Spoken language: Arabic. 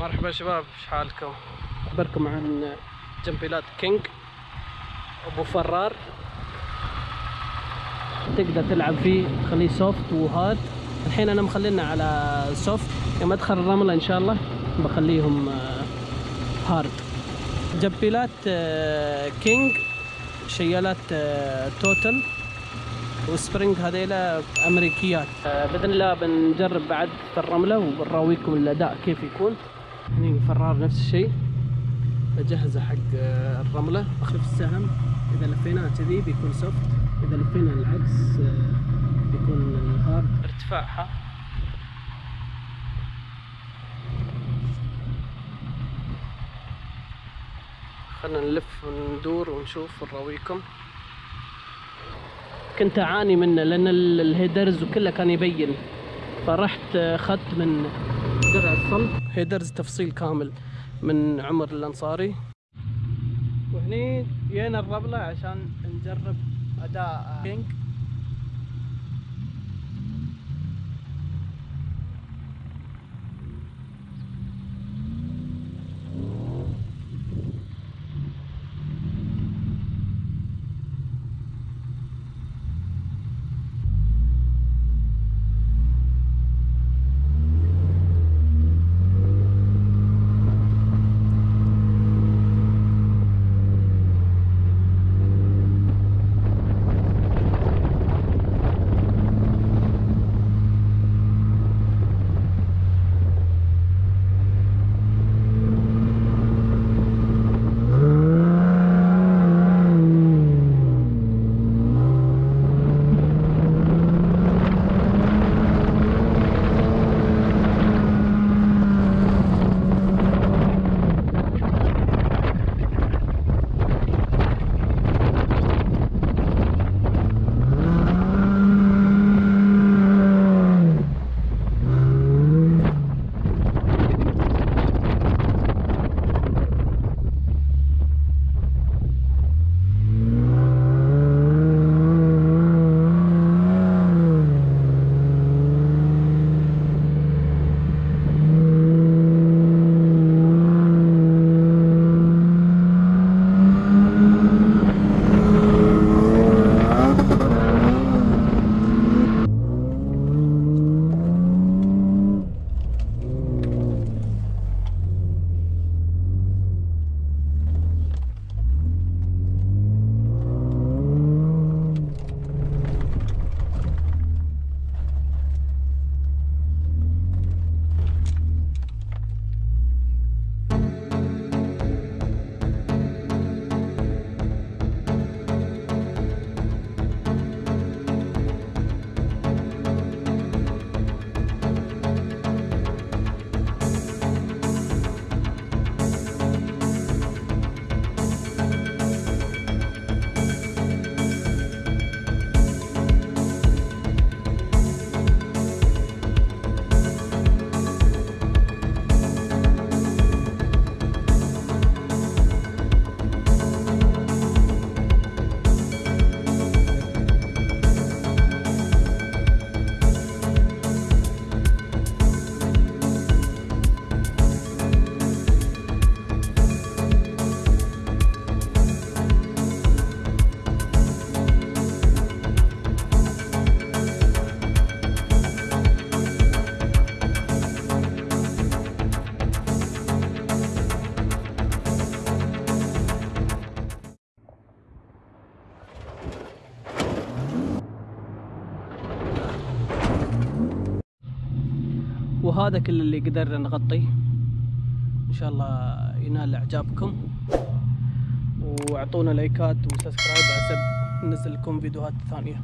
مرحبا شباب إيش حالكم؟ أخبركم عن جمبيلات King. أبو فرار. تقدر تلعب فيه تخليه soft و hard الحين أنا مخلينا على soft يوم أدخل الرملة إن شاء الله بخليهم آه، hard جمبيلات آه، King. شيالات آه، total و spring هذيلا أمريكيات. آه، بإذن الله بنجرب بعد في الرملة وبنراويكم الأداء كيف يكون. هني فرار نفس الشيء. بجهزه حق آه، الرملة. اخلف السهم. إذا لفيناه كذي بيكون soft إذا لفينا العكس آه، بيكون hard ارتفاعها خلنا نلف وندور ونشوف ونراويكم. كنت أعاني منه لأن ال- الheaders وكله كان يبين. فرحت اخذت من درع الصلب. headers تفصيل كامل من عمر الأنصاري. وهني جينا الرملة عشان نجرب أداء. King وهذا كل اللي قدرنا نغطيه إن شاء الله ينال إعجابكم. وأعطونا like ات و subscribe عسب ننزل لكم فيديوهات ثانية.